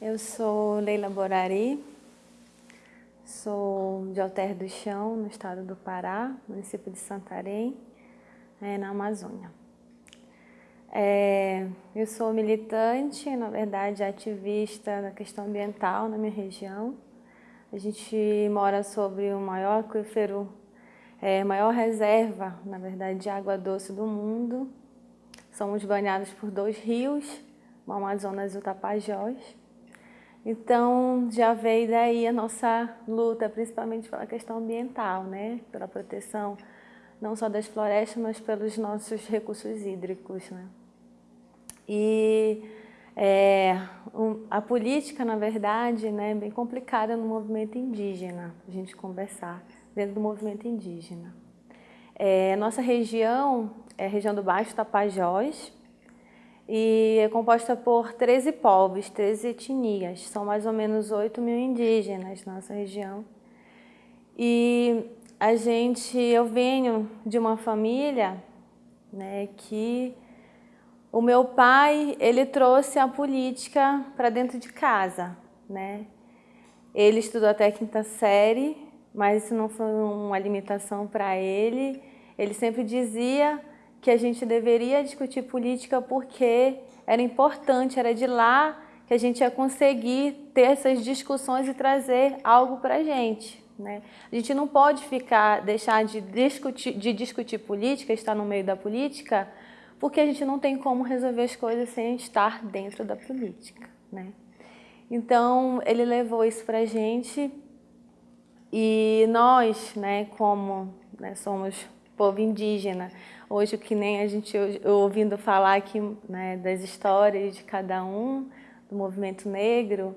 Eu sou Leila Borari, sou de Alter do Chão, no estado do Pará, município de Santarém, é, na Amazônia. É, eu sou militante, na verdade ativista na questão ambiental na minha região. A gente mora sobre o maior aquífero, é, maior reserva, na verdade, de água doce do mundo. Somos banhados por dois rios, o Amazonas e o Tapajós. Então, já veio daí a nossa luta, principalmente pela questão ambiental, né? pela proteção não só das florestas, mas pelos nossos recursos hídricos. Né? E é, um, a política, na verdade, né, é bem complicada no movimento indígena, a gente conversar dentro do movimento indígena. É, nossa região é a região do Baixo Tapajós e é composta por 13 povos, 13 etnias, são mais ou menos 8 mil indígenas na nossa região. E a gente, eu venho de uma família né, que o meu pai, ele trouxe a política para dentro de casa, né? Ele estudou até a quinta série, mas isso não foi uma limitação para ele. Ele sempre dizia que a gente deveria discutir política porque era importante, era de lá que a gente ia conseguir ter essas discussões e trazer algo para a gente. Né? A gente não pode ficar, deixar de discutir, de discutir política, estar no meio da política, porque a gente não tem como resolver as coisas sem estar dentro da política. Né? Então, ele levou isso para a gente e nós, né, como né, somos povo indígena, hoje que nem a gente ouvindo falar aqui né, das histórias de cada um, do movimento negro,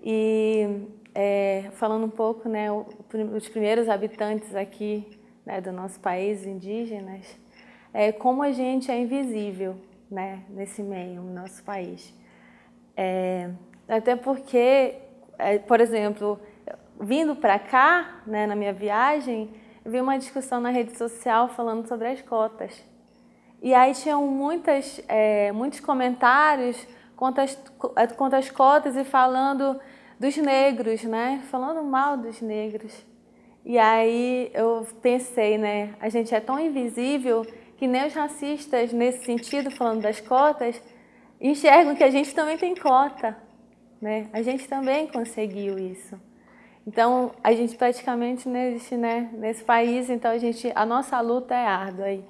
e é, falando um pouco, né, os primeiros habitantes aqui né, do nosso país, indígenas, é, como a gente é invisível né, nesse meio, no nosso país. É, até porque, é, por exemplo, vindo para cá, né, na minha viagem, vi uma discussão na rede social falando sobre as cotas. E aí tinham muitas, é, muitos comentários contra as, contra as cotas e falando dos negros, né? Falando mal dos negros. E aí eu pensei, né? A gente é tão invisível que nem os racistas, nesse sentido, falando das cotas, enxergam que a gente também tem cota. Né? A gente também conseguiu isso. Então, a gente praticamente não existe né, nesse país, então a, gente, a nossa luta é árdua. Aí.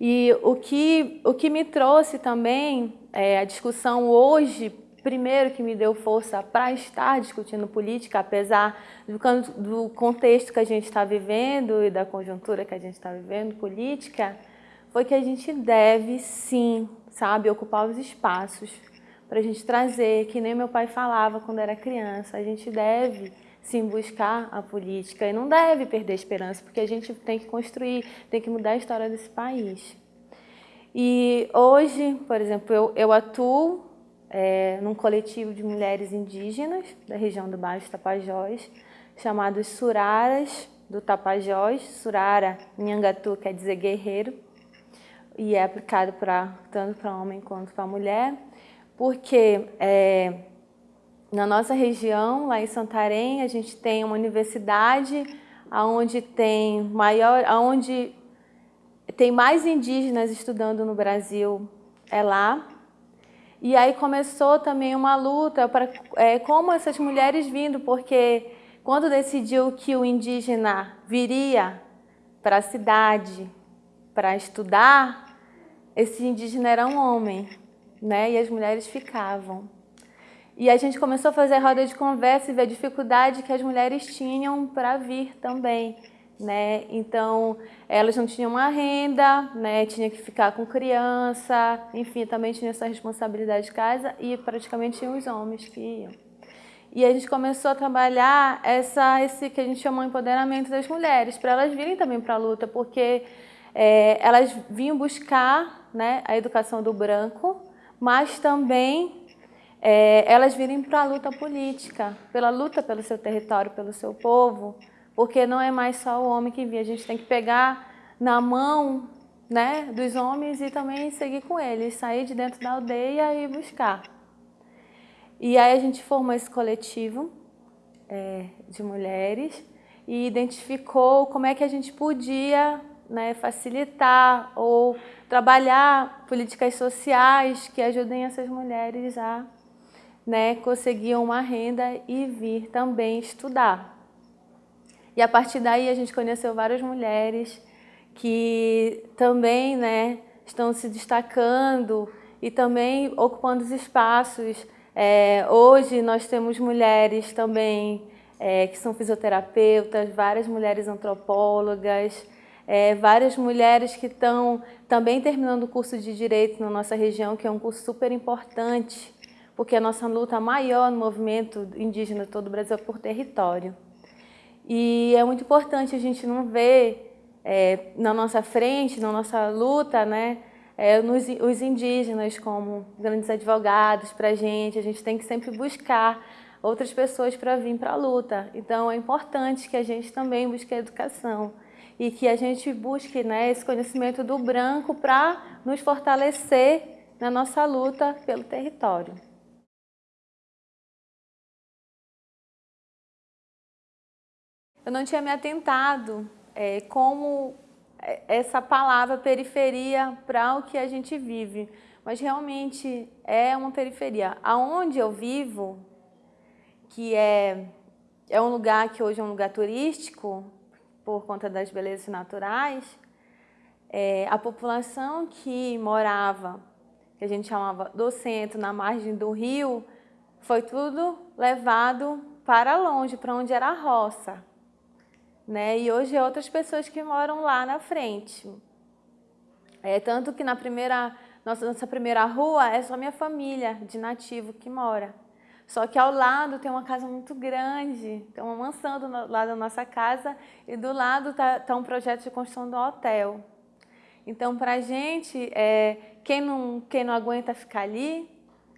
E o que, o que me trouxe também, é, a discussão hoje, primeiro que me deu força para estar discutindo política, apesar do, do contexto que a gente está vivendo e da conjuntura que a gente está vivendo política, foi que a gente deve sim, sabe, ocupar os espaços para a gente trazer, que nem meu pai falava quando era criança, a gente deve sim buscar a política e não deve perder esperança, porque a gente tem que construir, tem que mudar a história desse país. E hoje, por exemplo, eu, eu atuo é, num coletivo de mulheres indígenas da região do Baixo Tapajós, chamados Suraras do Tapajós, Surara Nhangatu quer dizer guerreiro, e é aplicado pra, tanto para homem quanto para mulher, porque é, na nossa região, lá em Santarém, a gente tem uma universidade onde tem maior, onde tem mais indígenas estudando no Brasil, é lá. E aí começou também uma luta para é, como essas mulheres vindo, porque quando decidiu que o indígena viria para a cidade para estudar, esse indígena era um homem, né? E as mulheres ficavam. E a gente começou a fazer roda de conversa e ver a dificuldade que as mulheres tinham para vir também. Né? Então, elas não tinham uma renda, né? tinha que ficar com criança, enfim, também tinha essa responsabilidade de casa e praticamente tinham os homens que iam. E a gente começou a trabalhar essa, esse que a gente chamou de empoderamento das mulheres, para elas virem também para a luta, porque é, elas vinham buscar né, a educação do branco, mas também é, elas virem para a luta política, pela luta pelo seu território, pelo seu povo, porque não é mais só o homem que via, a gente tem que pegar na mão né, dos homens e também seguir com eles, sair de dentro da aldeia e buscar. E aí a gente formou esse coletivo é, de mulheres e identificou como é que a gente podia né, facilitar ou trabalhar políticas sociais que ajudem essas mulheres a né, conseguir uma renda e vir também estudar. E a partir daí a gente conheceu várias mulheres que também né, estão se destacando e também ocupando os espaços. É, hoje nós temos mulheres também é, que são fisioterapeutas, várias mulheres antropólogas, é, várias mulheres que estão também terminando o curso de Direito na nossa região, que é um curso super importante, porque a nossa luta maior no movimento indígena todo o Brasil é por território. E é muito importante a gente não ver é, na nossa frente, na nossa luta, né, é, nos, os indígenas como grandes advogados para a gente, a gente tem que sempre buscar outras pessoas para vir para a luta. Então é importante que a gente também busque a educação e que a gente busque né, esse conhecimento do branco para nos fortalecer na nossa luta pelo território. Eu não tinha me atentado é, como é, essa palavra periferia para o que a gente vive, mas realmente é uma periferia. Aonde eu vivo, que é, é um lugar que hoje é um lugar turístico, por conta das belezas naturais, é, a população que morava, que a gente chamava do centro, na margem do rio, foi tudo levado para longe, para onde era a roça. Né? E hoje é outras pessoas que moram lá na frente. É, tanto que na primeira, nossa, nossa primeira rua é só minha família de nativo que mora. Só que ao lado tem uma casa muito grande, tem uma mansão do lado da nossa casa e do lado está tá um projeto de construção do hotel. Então, para a gente, é, quem, não, quem não aguenta ficar ali,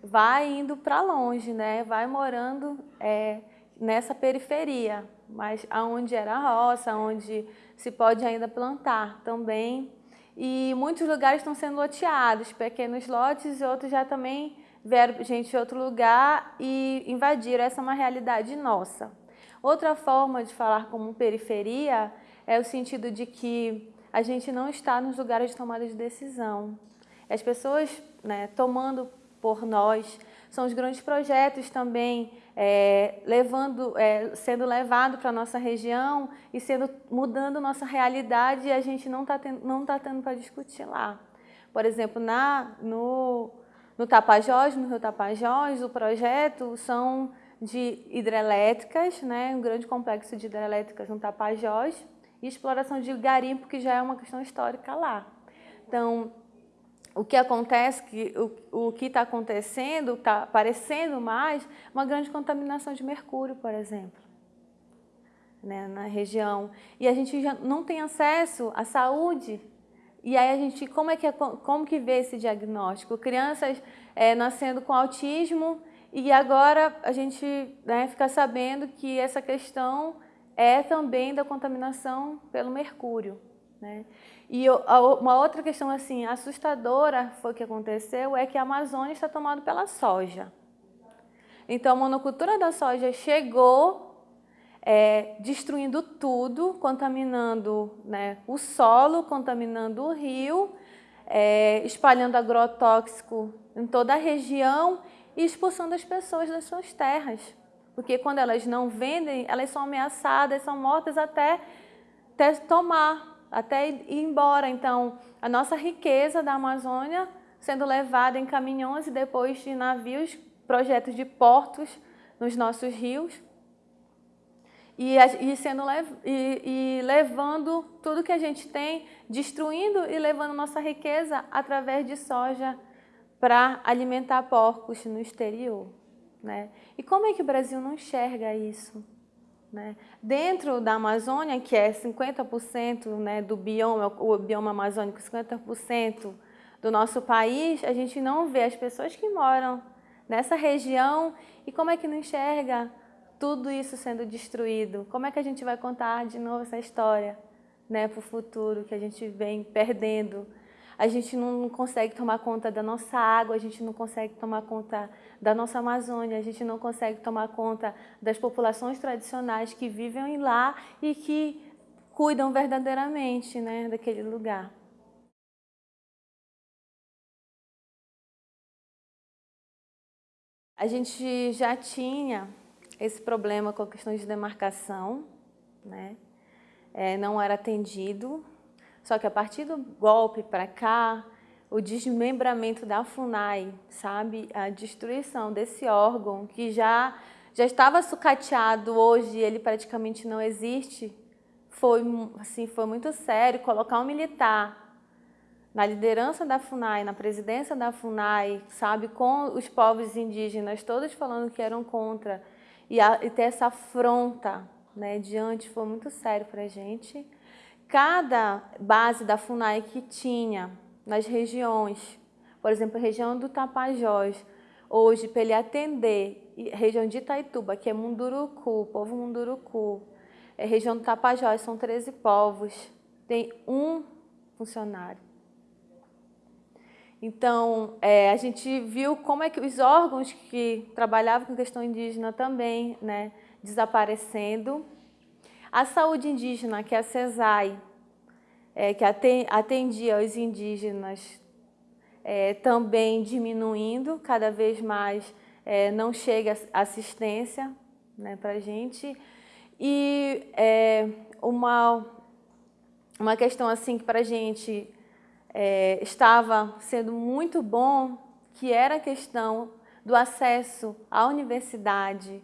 vai indo para longe, né? vai morando é, nessa periferia, mas aonde era a roça, onde se pode ainda plantar também. E muitos lugares estão sendo loteados, pequenos lotes e outros já também vieram gente de outro lugar e invadiram. Essa é uma realidade nossa. Outra forma de falar como periferia é o sentido de que a gente não está nos lugares de tomada de decisão. As pessoas né, tomando por nós, são os grandes projetos também é, levando, é, sendo levado para a nossa região e sendo, mudando nossa realidade e a gente não está não tá tendo para discutir lá. Por exemplo, na, no, no Tapajós, no Rio Tapajós, o projeto são de hidrelétricas, né, um grande complexo de hidrelétricas no Tapajós, e exploração de garimpo, que já é uma questão histórica lá. Então, o que acontece, que, o, o que está acontecendo, está aparecendo mais, uma grande contaminação de mercúrio, por exemplo, né, na região. E a gente já não tem acesso à saúde e aí a gente, como é que, é, como que vê esse diagnóstico? Crianças é, nascendo com autismo e agora a gente né, fica sabendo que essa questão é também da contaminação pelo mercúrio. Né? E uma outra questão assim assustadora foi que aconteceu é que a Amazônia está tomada pela soja. Então a monocultura da soja chegou é, destruindo tudo, contaminando né, o solo, contaminando o rio, é, espalhando agrotóxico em toda a região e expulsando as pessoas das suas terras. Porque quando elas não vendem, elas são ameaçadas, são mortas até, até tomar, até ir embora. Então, a nossa riqueza da Amazônia sendo levada em caminhões e depois de navios, projetos de portos nos nossos rios, e, e, sendo, e, e levando tudo que a gente tem, destruindo e levando nossa riqueza através de soja para alimentar porcos no exterior. Né? E como é que o Brasil não enxerga isso? Né? Dentro da Amazônia, que é 50% né, do bioma, o bioma amazônico, 50% do nosso país, a gente não vê as pessoas que moram nessa região e como é que não enxerga tudo isso sendo destruído, como é que a gente vai contar de novo essa história né, para o futuro que a gente vem perdendo? A gente não consegue tomar conta da nossa água, a gente não consegue tomar conta da nossa Amazônia, a gente não consegue tomar conta das populações tradicionais que vivem lá e que cuidam verdadeiramente né, daquele lugar. A gente já tinha esse problema com a questão de demarcação, né? É, não era atendido, só que a partir do golpe para cá, o desmembramento da FUNAI, sabe? A destruição desse órgão que já, já estava sucateado, hoje ele praticamente não existe, foi, assim, foi muito sério. Colocar um militar na liderança da FUNAI, na presidência da FUNAI, sabe? Com os povos indígenas, todos falando que eram contra, e, a, e ter essa afronta né, diante foi muito sério para a gente cada base da FUNAI que tinha nas regiões, por exemplo, região do Tapajós, hoje, para ele atender, região de Itaituba, que é Munduruku, povo Munduruku, é região do Tapajós, são 13 povos, tem um funcionário. Então, é, a gente viu como é que os órgãos que trabalhavam com questão indígena também, né, desaparecendo, a saúde indígena, que é a CESAI, é, que atendia os indígenas, é, também diminuindo, cada vez mais é, não chega assistência né, para a gente. E é, uma, uma questão assim que para a gente é, estava sendo muito bom, que era a questão do acesso à universidade,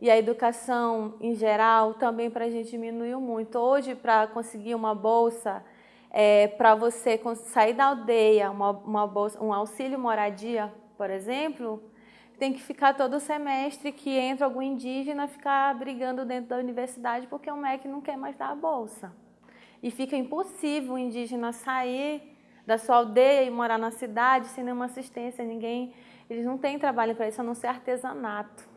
e a educação em geral também para a gente diminuiu muito. Hoje, para conseguir uma bolsa, é, para você sair da aldeia, uma, uma bolsa, um auxílio moradia, por exemplo, tem que ficar todo semestre que entra algum indígena ficar brigando dentro da universidade porque o MEC não quer mais dar a bolsa. E fica impossível o indígena sair da sua aldeia e morar na cidade sem nenhuma assistência, ninguém, eles não têm trabalho para isso, a não ser artesanato.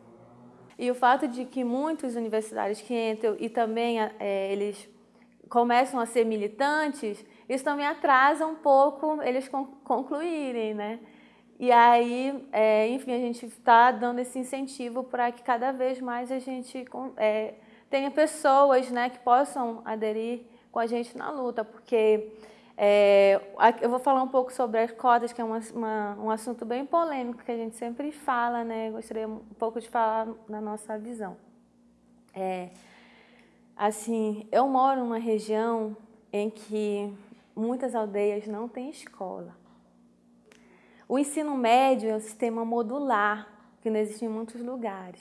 E o fato de que muitos universitários que entram e também é, eles começam a ser militantes, isso também atrasa um pouco eles concluírem, né? E aí, é, enfim, a gente está dando esse incentivo para que cada vez mais a gente é, tenha pessoas né, que possam aderir com a gente na luta, porque é, eu vou falar um pouco sobre as cotas, que é uma, uma, um assunto bem polêmico, que a gente sempre fala, né? Gostaria um pouco de falar na nossa visão. É, assim, eu moro numa região em que muitas aldeias não têm escola. O ensino médio é um sistema modular, que não existe em muitos lugares.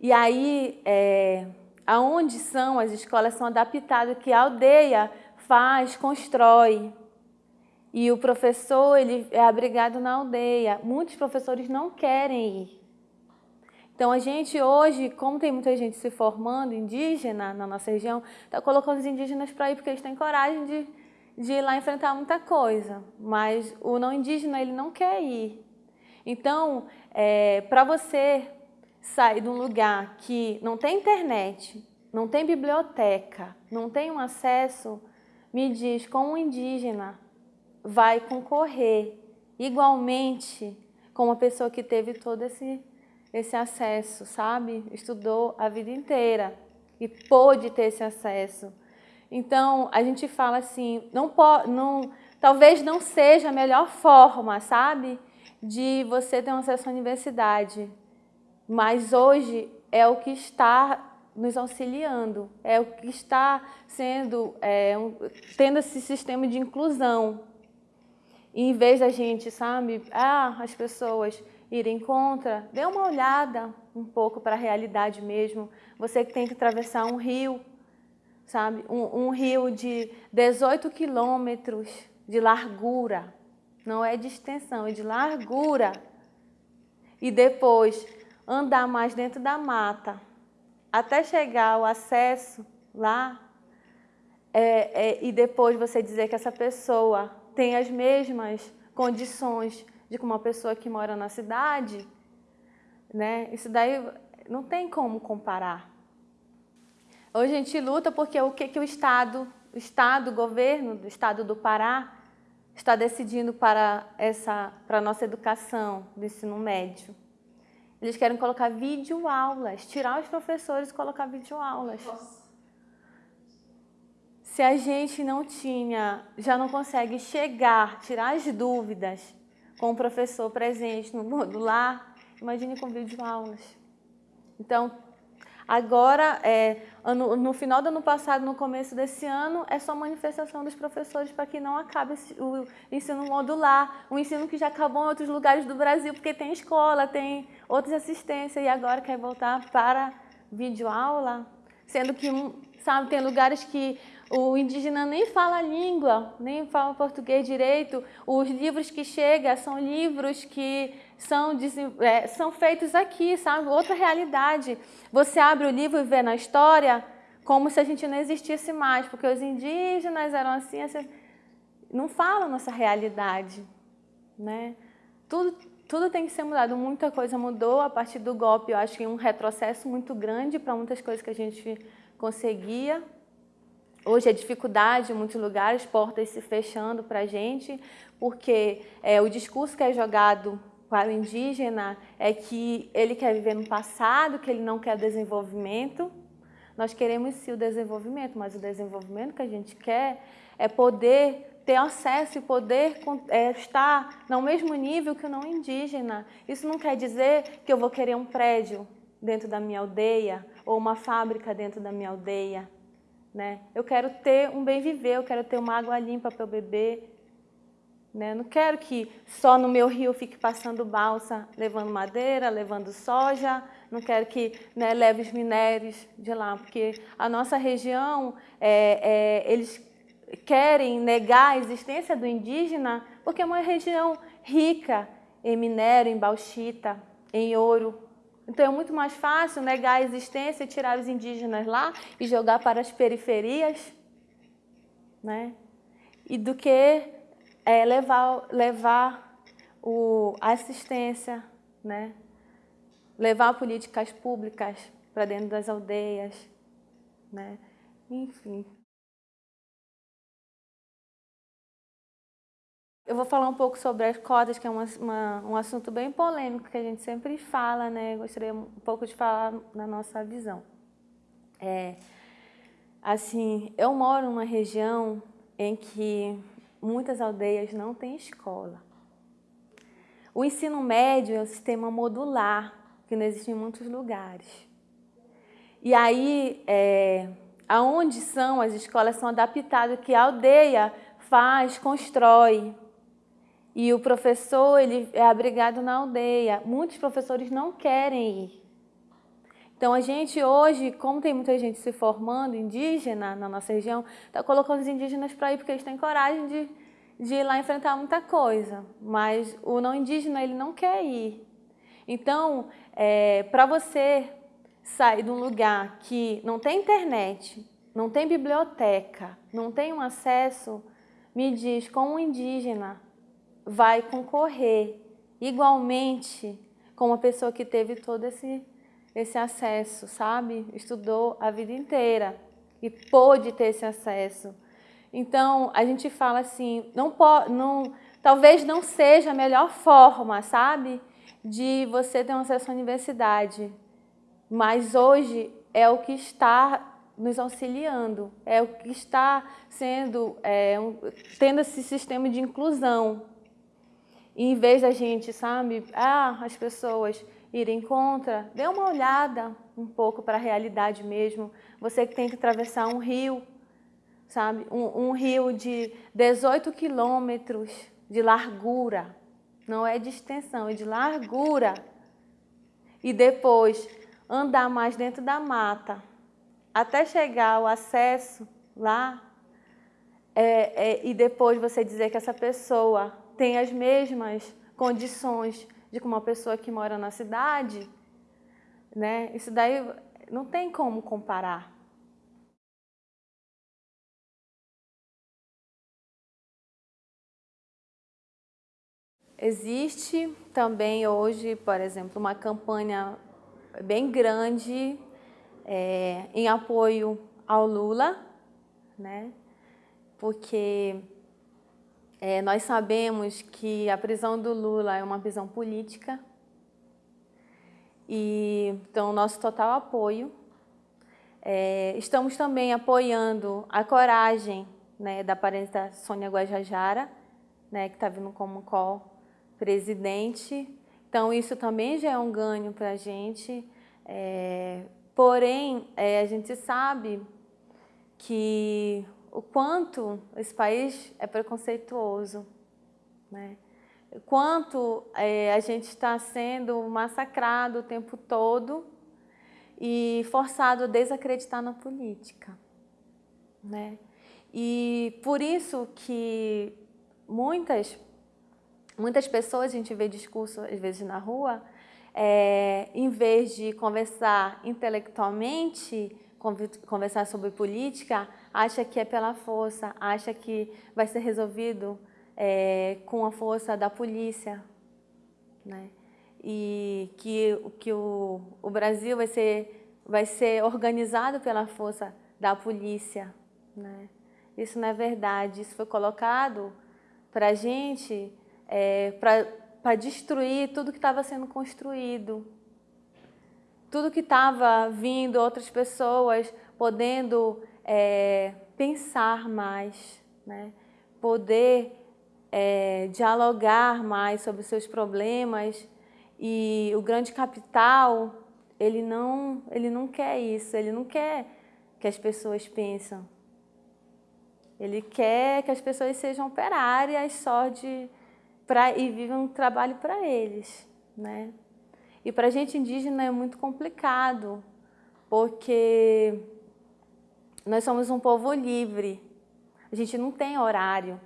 E aí, é, aonde são as escolas são adaptadas, que a aldeia faz, constrói. E o professor ele é abrigado na aldeia. Muitos professores não querem ir. Então a gente hoje, como tem muita gente se formando indígena na nossa região, está colocando os indígenas para ir porque eles têm coragem de, de ir lá enfrentar muita coisa. Mas o não indígena ele não quer ir. Então, é, para você sair de um lugar que não tem internet, não tem biblioteca, não tem um acesso me diz como um indígena vai concorrer igualmente com uma pessoa que teve todo esse, esse acesso, sabe? Estudou a vida inteira e pôde ter esse acesso. Então, a gente fala assim, não não, talvez não seja a melhor forma, sabe? De você ter um acesso à universidade. Mas hoje é o que está nos auxiliando, é o que está sendo, é, um, tendo esse sistema de inclusão. E em vez da gente, sabe, ah, as pessoas irem contra, dê uma olhada um pouco para a realidade mesmo. Você que tem que atravessar um rio, sabe, um, um rio de 18 quilômetros de largura, não é de extensão, é de largura. E depois andar mais dentro da mata, até chegar o acesso lá é, é, e depois você dizer que essa pessoa tem as mesmas condições de uma pessoa que mora na cidade, né? Isso daí não tem como comparar. Hoje a gente luta porque o que, que o Estado, o Estado, o governo do Estado do Pará está decidindo para, essa, para a nossa educação do ensino médio? Eles querem colocar videoaulas, tirar os professores e colocar videoaulas. Se a gente não tinha, já não consegue chegar, tirar as dúvidas com o professor presente no modular, imagine com videoaulas. Então, Agora, é, ano, no final do ano passado, no começo desse ano, é só manifestação dos professores para que não acabe o ensino modular, o ensino que já acabou em outros lugares do Brasil, porque tem escola, tem outras assistências, e agora quer voltar para videoaula, sendo que, sabe, tem lugares que o indígena nem fala a língua, nem fala português direito. Os livros que chegam são livros que são, é, são feitos aqui, sabe? Outra realidade. Você abre o livro e vê na história como se a gente não existisse mais, porque os indígenas eram assim, assim não falam nossa realidade, né? Tudo, tudo tem que ser mudado, muita coisa mudou a partir do golpe, eu acho que um retrocesso muito grande para muitas coisas que a gente conseguia, Hoje a dificuldade em muitos lugares, portas se fechando para a gente, porque é, o discurso que é jogado para o indígena é que ele quer viver no passado, que ele não quer desenvolvimento. Nós queremos sim o desenvolvimento, mas o desenvolvimento que a gente quer é poder ter acesso e poder é, estar no mesmo nível que o não indígena. Isso não quer dizer que eu vou querer um prédio dentro da minha aldeia ou uma fábrica dentro da minha aldeia. Né? Eu quero ter um bem viver, eu quero ter uma água limpa para eu beber. Né? Não quero que só no meu rio fique passando balsa, levando madeira, levando soja. Não quero que né, leve os minérios de lá, porque a nossa região, é, é, eles querem negar a existência do indígena porque é uma região rica em minério, em bauxita, em ouro. Então é muito mais fácil negar a existência e tirar os indígenas lá e jogar para as periferias, né? E do que é, levar, levar o, a assistência, né? Levar políticas públicas para dentro das aldeias, né? Enfim. Eu vou falar um pouco sobre as cotas, que é uma, uma, um assunto bem polêmico, que a gente sempre fala, né? Gostaria um pouco de falar na nossa visão. É, assim, eu moro numa região em que muitas aldeias não têm escola. O ensino médio é um sistema modular, que não existe em muitos lugares. E aí, é, aonde são as escolas são adaptadas, que a aldeia faz, constrói, e o professor ele é abrigado na aldeia. Muitos professores não querem ir. Então a gente hoje, como tem muita gente se formando indígena na nossa região, está colocando os indígenas para ir porque eles têm coragem de, de ir lá enfrentar muita coisa. Mas o não indígena ele não quer ir. Então, é, para você sair de um lugar que não tem internet, não tem biblioteca, não tem um acesso, me diz, como um indígena, vai concorrer igualmente com uma pessoa que teve todo esse, esse acesso, sabe? Estudou a vida inteira e pôde ter esse acesso. Então, a gente fala assim, não pode, não, talvez não seja a melhor forma, sabe? De você ter um acesso à universidade. Mas hoje é o que está nos auxiliando, é o que está sendo, é, um, tendo esse sistema de inclusão, e em vez da gente, sabe, ah, as pessoas irem contra, dê uma olhada um pouco para a realidade mesmo. Você que tem que atravessar um rio, sabe, um, um rio de 18 quilômetros de largura, não é de extensão, é de largura. E depois andar mais dentro da mata, até chegar ao acesso lá, é, é, e depois você dizer que essa pessoa tem as mesmas condições de uma pessoa que mora na cidade, né? Isso daí não tem como comparar. Existe também hoje, por exemplo, uma campanha bem grande é, em apoio ao Lula, né? Porque É, nós sabemos que a prisão do Lula é uma prisão política, e, então, nosso total apoio. É, estamos também apoiando a coragem né, da parenta Sônia Guajajara, né, que está vindo como co-presidente. Então, isso também já é um ganho para a gente. É, porém, é, a gente sabe que o quanto esse país é preconceituoso, né? quanto é, a gente está sendo massacrado o tempo todo e forçado a desacreditar na política. Né? E por isso que muitas, muitas pessoas, a gente vê discurso às vezes na rua, é, em vez de conversar intelectualmente, conversar sobre política, acha que é pela força, acha que vai ser resolvido é, com a força da polícia, né? E que, que o, o Brasil vai ser, vai ser organizado pela força da polícia, né? Isso não é verdade, isso foi colocado para a gente, é, para destruir tudo que estava sendo construído, tudo que estava vindo, outras pessoas podendo é, pensar mais, né? poder é, dialogar mais sobre seus problemas e o grande capital, ele não, ele não quer isso, ele não quer que as pessoas pensem. Ele quer que as pessoas sejam operárias só de pra, e vivam um trabalho para eles. Né? E para a gente indígena é muito complicado, porque nós somos um povo livre, a gente não tem horário.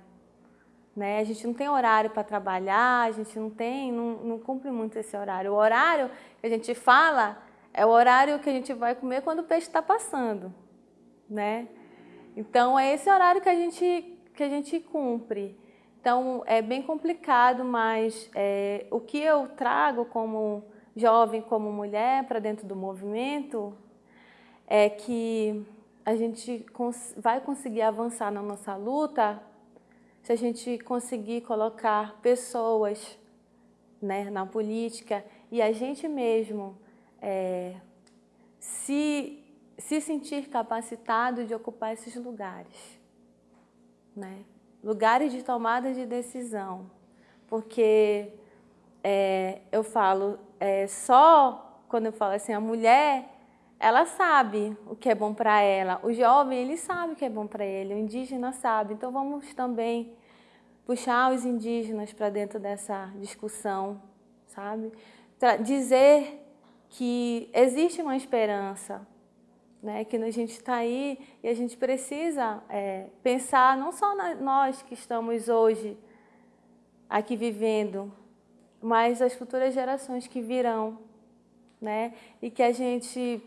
Né? A gente não tem horário para trabalhar, a gente não tem, não, não cumpre muito esse horário. O horário que a gente fala é o horário que a gente vai comer quando o peixe está passando, né? Então é esse horário que a gente que a gente cumpre. Então é bem complicado, mas é, o que eu trago como jovem, como mulher para dentro do movimento é que a gente cons vai conseguir avançar na nossa luta se a gente conseguir colocar pessoas né, na política e a gente mesmo é, se, se sentir capacitado de ocupar esses lugares. Né? Lugares de tomada de decisão. Porque é, eu falo, é, só quando eu falo assim, a mulher ela sabe o que é bom para ela, o jovem ele sabe o que é bom para ele, o indígena sabe. Então vamos também puxar os indígenas para dentro dessa discussão, sabe? Pra dizer que existe uma esperança, né? que a gente está aí e a gente precisa é, pensar não só nós que estamos hoje aqui vivendo, mas as futuras gerações que virão, né? E que a gente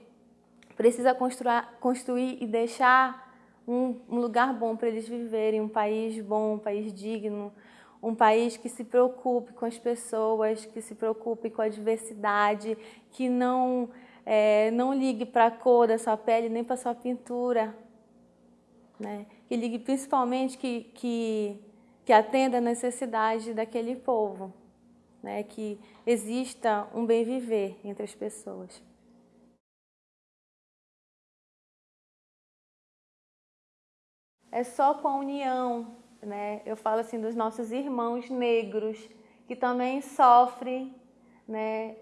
precisa construir, e deixar um, um lugar bom para eles viverem, um país bom, um país digno, um país que se preocupe com as pessoas, que se preocupe com a diversidade, que não, é, não ligue para a cor da sua pele nem para a sua pintura. Né? Que ligue principalmente que, que, que atenda a necessidade daquele povo, né? que exista um bem viver entre as pessoas. É só com a união, né? Eu falo assim dos nossos irmãos negros que também sofrem, né,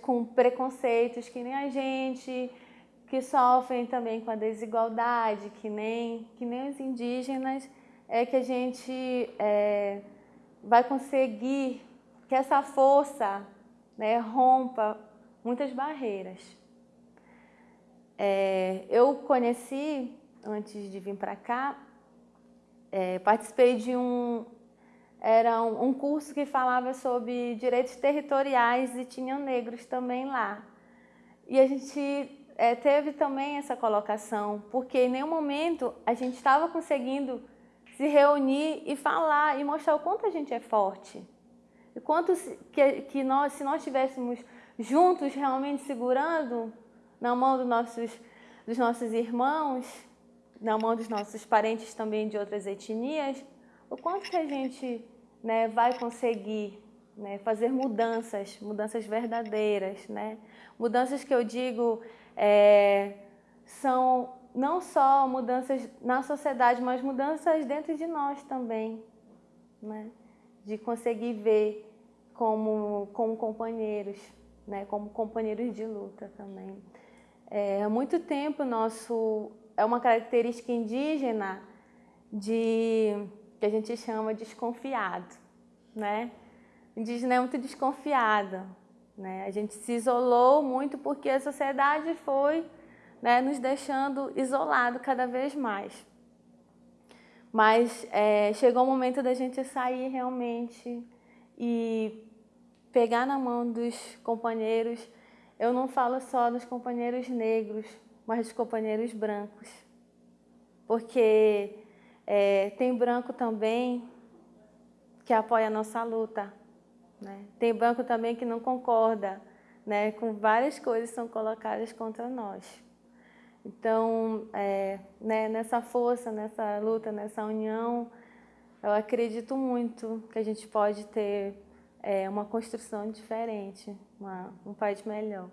com preconceitos que nem a gente, que sofrem também com a desigualdade, que nem, que nem os indígenas, é que a gente é, vai conseguir que essa força né, rompa muitas barreiras. É, eu conheci, antes de vir para cá, é, participei de um, era um, um, curso que falava sobre direitos territoriais e tinham negros também lá. E a gente é, teve também essa colocação, porque em nenhum momento a gente estava conseguindo se reunir e falar e mostrar o quanto a gente é forte. E quanto que, que nós, se nós estivéssemos juntos realmente segurando na mão dos nossos, dos nossos irmãos, na mão dos nossos parentes também de outras etnias, o quanto que a gente né, vai conseguir né, fazer mudanças, mudanças verdadeiras, né? Mudanças que eu digo é, são não só mudanças na sociedade, mas mudanças dentro de nós também, né? De conseguir ver como, como companheiros, né? Como companheiros de luta também. É, há muito tempo nosso é uma característica indígena de que a gente chama desconfiado, né? Indígena é muito desconfiado, né? A gente se isolou muito porque a sociedade foi né, nos deixando isolado cada vez mais. Mas é, chegou o momento da gente sair realmente e pegar na mão dos companheiros. Eu não falo só dos companheiros negros, mas dos companheiros brancos. Porque é, tem branco também que apoia a nossa luta. Né? Tem branco também que não concorda né, com várias coisas que são colocadas contra nós. Então, é, né, nessa força, nessa luta, nessa união, eu acredito muito que a gente pode ter é, uma construção diferente, uma, um país melhor.